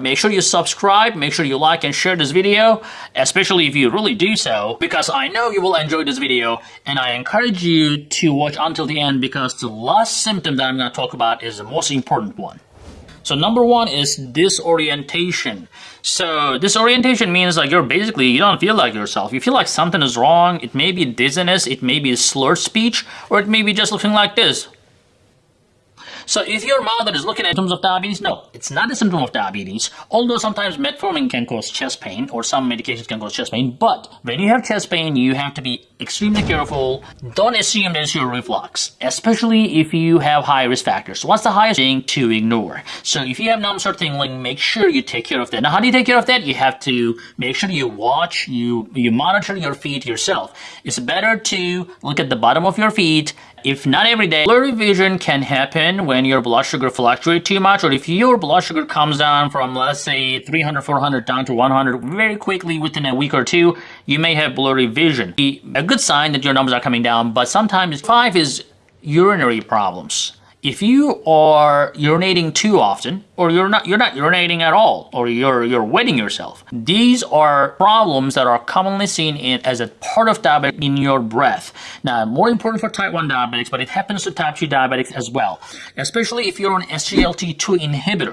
Make sure you subscribe, make sure you like and share this video, especially if you really do so, because I know you will enjoy this video, and I encourage you to watch until the end because the last symptom that I'm going to talk about is the most important one. So number one is disorientation. So disorientation means like you're basically, you don't feel like yourself. You feel like something is wrong. It may be dizziness, it may be slurred speech, or it may be just looking like this. So if your mother is looking at symptoms of diabetes, no, it's not a symptom of diabetes. Although sometimes metformin can cause chest pain or some medications can cause chest pain. But when you have chest pain, you have to be extremely careful. Don't assume that it's your reflux, especially if you have high risk factors. What's the highest thing to ignore? So if you have numbness or tingling, make sure you take care of that. Now, how do you take care of that? You have to make sure you watch, you, you monitor your feet yourself. It's better to look at the bottom of your feet if not every day, blurry vision can happen when your blood sugar fluctuates too much or if your blood sugar comes down from let's say 300, 400 down to 100 very quickly within a week or two, you may have blurry vision. A good sign that your numbers are coming down, but sometimes five is urinary problems if you are urinating too often or you're not you're not urinating at all or you're you're wetting yourself these are problems that are commonly seen in as a part of diabetic in your breath. Now more important for type 1 diabetics but it happens to type 2 diabetics as well especially if you're on SGLT2 inhibitor